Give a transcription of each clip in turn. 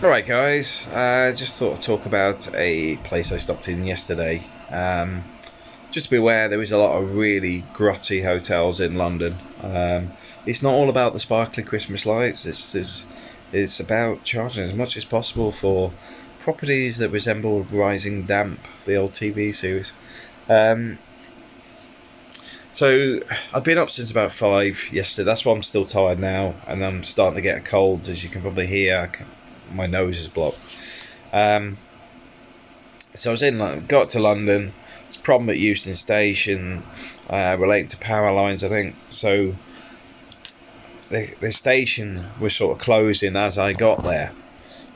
Alright guys, uh, just thought I'd talk about a place I stopped in yesterday. Um, just to be aware, there is a lot of really grotty hotels in London. Um, it's not all about the sparkly Christmas lights, it's, it's, it's about charging as much as possible for properties that resemble Rising Damp, the old TV series. Um, so I've been up since about five yesterday. That's why I'm still tired now, and I'm starting to get a cold, as you can probably hear. My nose is blocked. Um, so I was in, got to London. It's a problem at Euston Station, uh, relating to power lines, I think. So the the station was sort of closing as I got there.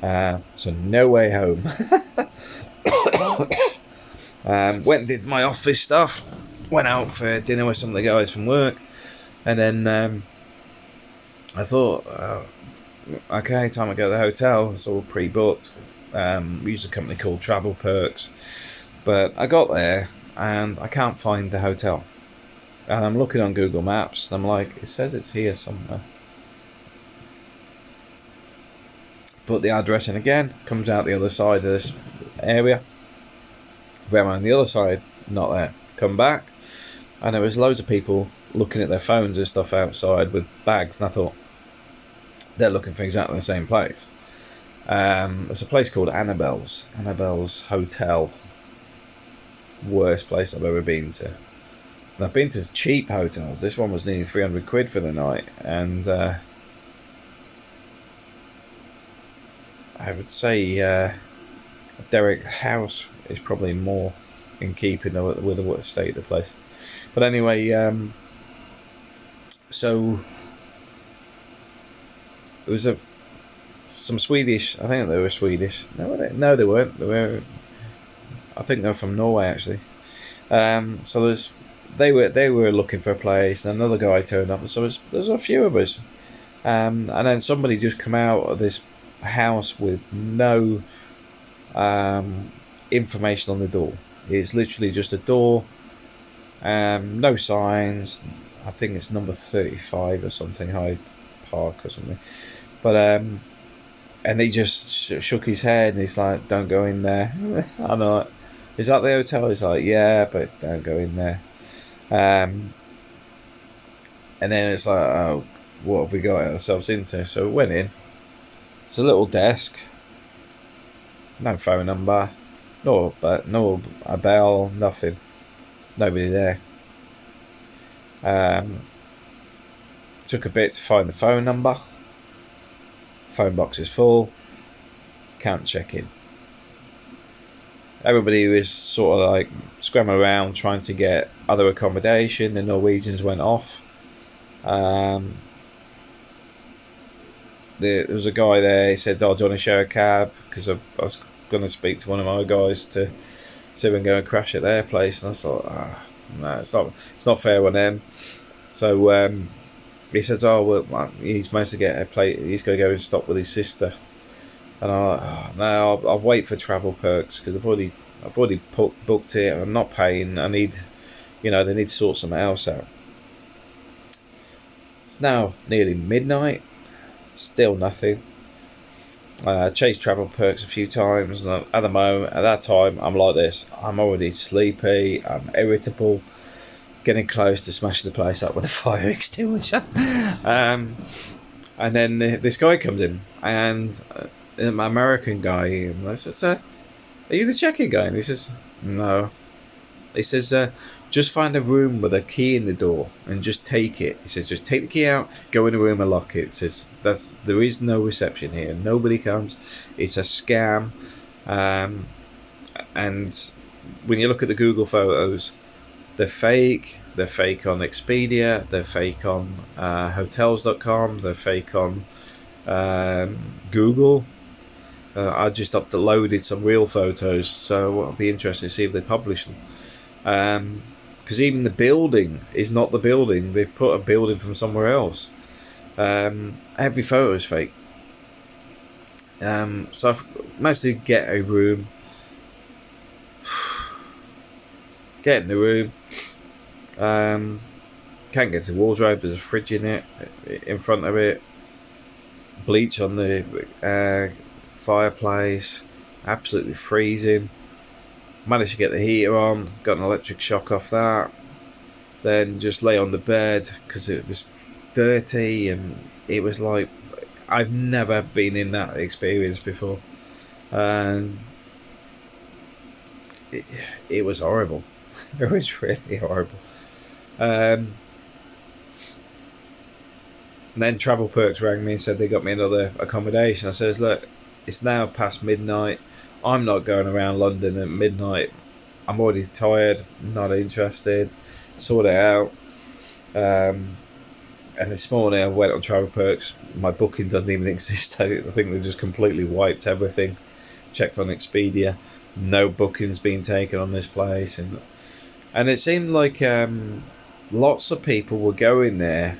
Uh, so no way home. um, went and did my office stuff went out for dinner with some of the guys from work, and then um, I thought, uh, okay, time to go to the hotel. It's all pre-booked. Um, we use a company called Travel Perks, but I got there and I can't find the hotel. And I'm looking on Google Maps. And I'm like, it says it's here somewhere. Put the address in again. Comes out the other side of this area. Where on the other side, not there. Come back and there was loads of people looking at their phones and stuff outside with bags and I thought they're looking for exactly the same place. Um, there's a place called Annabelle's. Annabelle's Hotel. Worst place I've ever been to. And I've been to cheap hotels. This one was nearly 300 quid for the night and uh, I would say uh, Derek House is probably more in keeping with the state of the place. But anyway, um, so it was a some Swedish. I think they were Swedish. No, they, no, they weren't. They were. I think they're from Norway actually. Um, so there's they were they were looking for a place, and another guy turned up. So there's a few of us, um, and then somebody just come out of this house with no um, information on the door. It's literally just a door um, no signs. I think it's number 35 or something, Hyde Park or something. But, um, and he just sh shook his head and he's like, don't go in there. I'm like, is that the hotel? He's like, yeah, but don't go in there. Um, and then it's like, oh, what have we got ourselves into? So we went in. It's a little desk. No phone number. No, but no a bell, nothing nobody there. Um, took a bit to find the phone number. Phone box is full. Can't check in. Everybody was sort of like scrambling around trying to get other accommodation. The Norwegians went off. Um, there, was a guy there. He said, "Oh, do you want to share a cab?" Because I, I was going to speak to one of my guys to to and go and crash at their place. And I thought, ah, no, it's not, it's not fair on them. So um, he says, oh, well, he's managed to get a plate. He's going to go and stop with his sister. And I, oh, no, I'll, I'll, wait for travel perks because I've already, I've already put, booked it. I'm not paying. I need, you know, they need to sort something else out. It's now nearly midnight. Still nothing. Uh, chased travel perks a few times, and at the moment, at that time, I'm like this. I'm already sleepy. I'm irritable, getting close to smashing the place up with a fire extinguisher. um, and then this guy comes in, and uh, an American guy. I says, uh, "Are you the check-in guy?" And he says, "No." He says, uh, just find a room with a key in the door and just take it. He says, just take the key out, go in the room and lock it. He says, that's there is no reception here. Nobody comes. It's a scam. Um, and when you look at the Google photos, they're fake. They're fake on Expedia. They're fake on uh, Hotels.com. They're fake on um, Google. Uh, I just uploaded some real photos, so I'll be interested to see if they publish them. Um, because even the building is not the building. They've put a building from somewhere else. Um, every photo is fake. Um, so I've managed to get a room. get in the room. Um, can't get to the wardrobe. There's a fridge in it, in front of it. Bleach on the uh, fireplace, absolutely freezing. Managed to get the heater on, got an electric shock off that. Then just lay on the bed because it was dirty and it was like I've never been in that experience before, and it, it was horrible. it was really horrible. Um, and then Travel Perks rang me and said they got me another accommodation. I says, look, it's now past midnight. I'm not going around London at midnight. I'm already tired, not interested. Sort it out. Um, and this morning I went on Travel Perks. My booking doesn't even exist. I think they just completely wiped everything. Checked on Expedia, no bookings being taken on this place, and and it seemed like um, lots of people were going there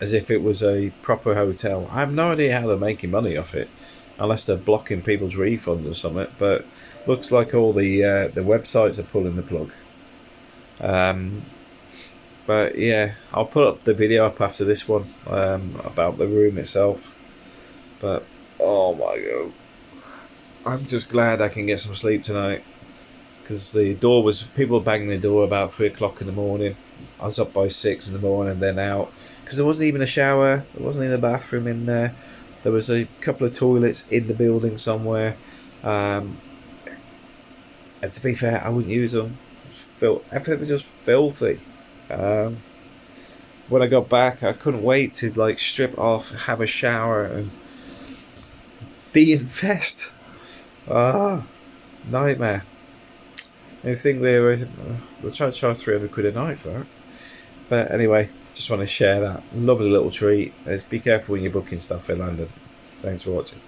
as if it was a proper hotel. I have no idea how they're making money off it, unless they're blocking people's refunds or something. But looks like all the uh, the websites are pulling the plug. Um, but yeah, I'll put up the video up after this one um, about the room itself. But oh my god, I'm just glad I can get some sleep tonight because the door was people banging the door about three o'clock in the morning. I was up by six in the morning, then out because there wasn't even a shower. There wasn't even a bathroom in there. There was a couple of toilets in the building somewhere. Um, and to be fair, I wouldn't use them. Fil- everything was just filthy. Um, when I got back, I couldn't wait to like strip off, have a shower, and de-infest. Ah, nightmare. I think they were, we're trying to charge 300 quid a night for that. But anyway, just want to share that lovely little treat. Be careful when you're booking stuff in London. Thanks for watching.